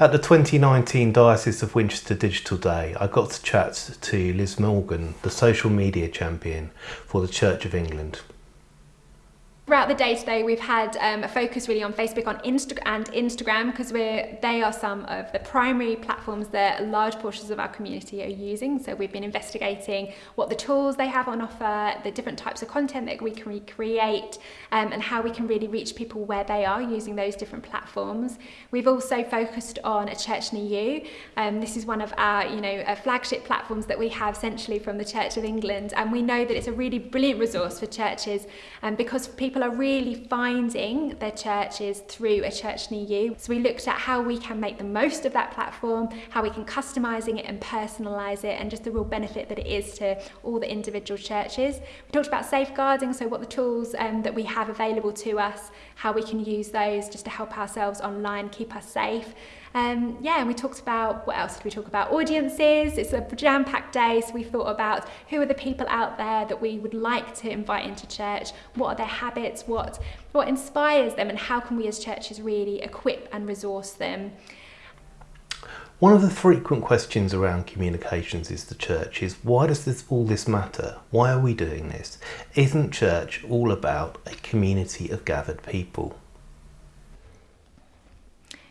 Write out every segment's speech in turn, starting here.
At the 2019 Diocese of Winchester Digital Day, I got to chat to Liz Morgan, the social media champion for the Church of England. Throughout the day today, we've had um, a focus really on Facebook on Insta and Instagram because they are some of the primary platforms that large portions of our community are using. So we've been investigating what the tools they have on offer, the different types of content that we can create, um, and how we can really reach people where they are using those different platforms. We've also focused on a church near you. Um, this is one of our, you know, uh, flagship platforms that we have centrally from the Church of England, and we know that it's a really brilliant resource for churches, um, because people are really finding their churches through a church near you. So we looked at how we can make the most of that platform, how we can customising it and personalise it, and just the real benefit that it is to all the individual churches. We talked about safeguarding, so what the tools um, that we have available to us, how we can use those just to help ourselves online, keep us safe. Um, yeah, and we talked about, what else did we talk about? Audiences, it's a jam-packed day, so we thought about who are the people out there that we would like to invite into church, what are their habits, what, what inspires them, and how can we as churches really equip and resource them. One of the frequent questions around communications is the church is why does this all this matter? Why are we doing this? Isn't church all about a community of gathered people?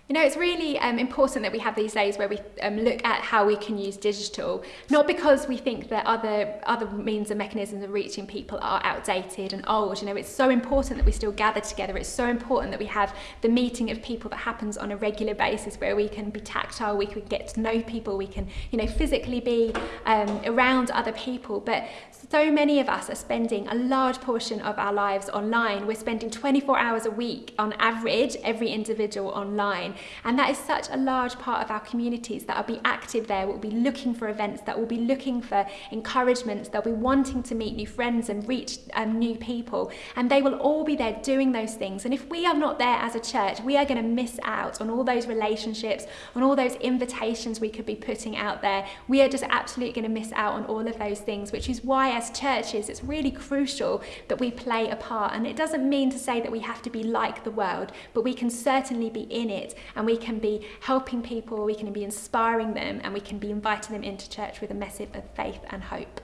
You know, it's really um, important that we have these days where we um, look at how we can use digital, not because we think that other other means and mechanisms of reaching people are outdated and old. You know, it's so important that we still gather together. It's so important that we have the meeting of people that happens on a regular basis where we can be tactile, we can get to know people, we can, you know, physically be um, around other people. But so many of us are spending a large portion of our lives online. We're spending 24 hours a week on average, every individual online. And that is such a large part of our communities that will be active there, will be looking for events, that will be looking for encouragements, they'll be wanting to meet new friends and reach um, new people. And they will all be there doing those things. And if we are not there as a church, we are going to miss out on all those relationships, on all those invitations we could be putting out there. We are just absolutely going to miss out on all of those things, which is why as churches, it's really crucial that we play a part. And it doesn't mean to say that we have to be like the world, but we can certainly be in it and we can be helping people, we can be inspiring them, and we can be inviting them into church with a message of faith and hope.